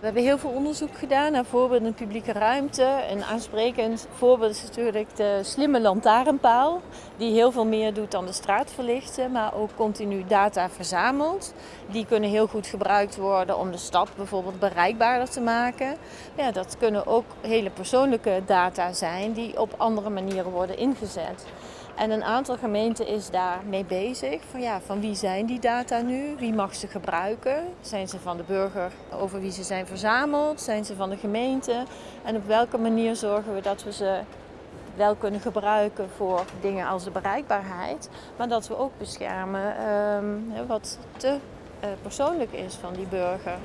We hebben heel veel onderzoek gedaan naar voorbeelden in publieke ruimte. Een aansprekend voorbeeld is natuurlijk de slimme lantaarnpaal, die heel veel meer doet dan de straat verlichten, maar ook continu data verzamelt. Die kunnen heel goed gebruikt worden om de stad bijvoorbeeld bereikbaarder te maken. Ja, dat kunnen ook hele persoonlijke data zijn die op andere manieren worden ingezet. En een aantal gemeenten is daarmee bezig. Van, ja, van wie zijn die data nu? Wie mag ze gebruiken? Zijn ze van de burger over wie ze zijn verzameld? Zijn ze van de gemeente? En op welke manier zorgen we dat we ze wel kunnen gebruiken voor dingen als de bereikbaarheid, maar dat we ook beschermen um, wat te uh, persoonlijk is van die burger.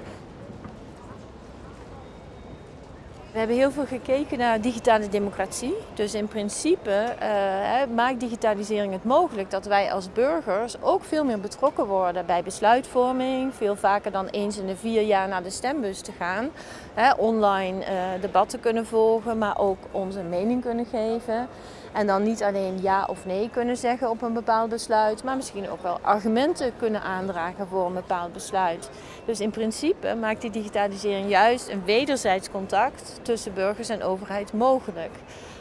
We hebben heel veel gekeken naar digitale democratie. Dus in principe uh, maakt digitalisering het mogelijk dat wij als burgers ook veel meer betrokken worden bij besluitvorming. Veel vaker dan eens in de vier jaar naar de stembus te gaan. Online uh, debatten kunnen volgen, maar ook onze mening kunnen geven. En dan niet alleen ja of nee kunnen zeggen op een bepaald besluit, maar misschien ook wel argumenten kunnen aandragen voor een bepaald besluit. Dus in principe maakt die digitalisering juist een wederzijds contact tussen burgers en overheid mogelijk.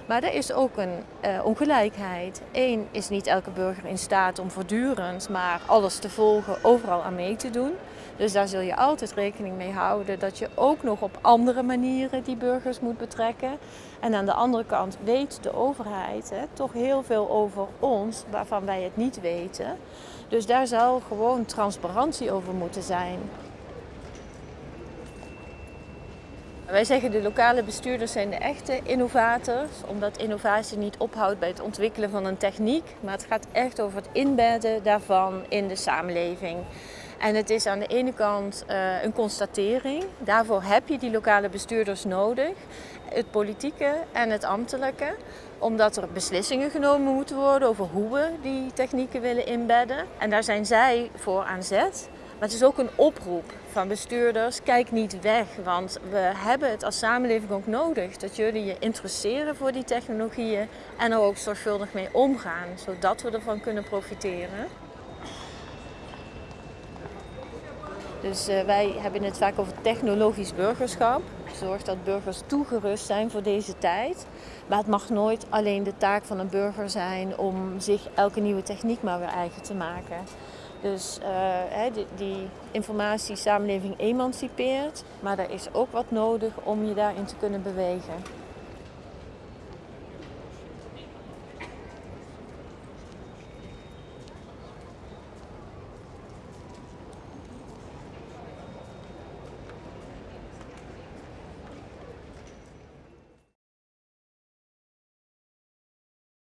Maar er is ook een uh, ongelijkheid. Eén is niet elke burger in staat om voortdurend maar alles te volgen, overal aan mee te doen. Dus daar zul je altijd rekening mee houden dat je ook nog op andere manieren die burgers moet betrekken. En aan de andere kant weet de overheid hè, toch heel veel over ons waarvan wij het niet weten. Dus daar zal gewoon transparantie over moeten zijn. Wij zeggen de lokale bestuurders zijn de echte innovators, omdat innovatie niet ophoudt bij het ontwikkelen van een techniek, maar het gaat echt over het inbedden daarvan in de samenleving. En het is aan de ene kant uh, een constatering, daarvoor heb je die lokale bestuurders nodig, het politieke en het ambtelijke, omdat er beslissingen genomen moeten worden over hoe we die technieken willen inbedden. En daar zijn zij voor aan zet. Maar het is ook een oproep van bestuurders, kijk niet weg, want we hebben het als samenleving ook nodig dat jullie je interesseren voor die technologieën en er ook zorgvuldig mee omgaan, zodat we ervan kunnen profiteren. Dus uh, wij hebben het vaak over technologisch burgerschap. Zorg dat burgers toegerust zijn voor deze tijd. Maar het mag nooit alleen de taak van een burger zijn om zich elke nieuwe techniek maar weer eigen te maken. Dus uh, die, die informatie samenleving emancipeert, maar er is ook wat nodig om je daarin te kunnen bewegen.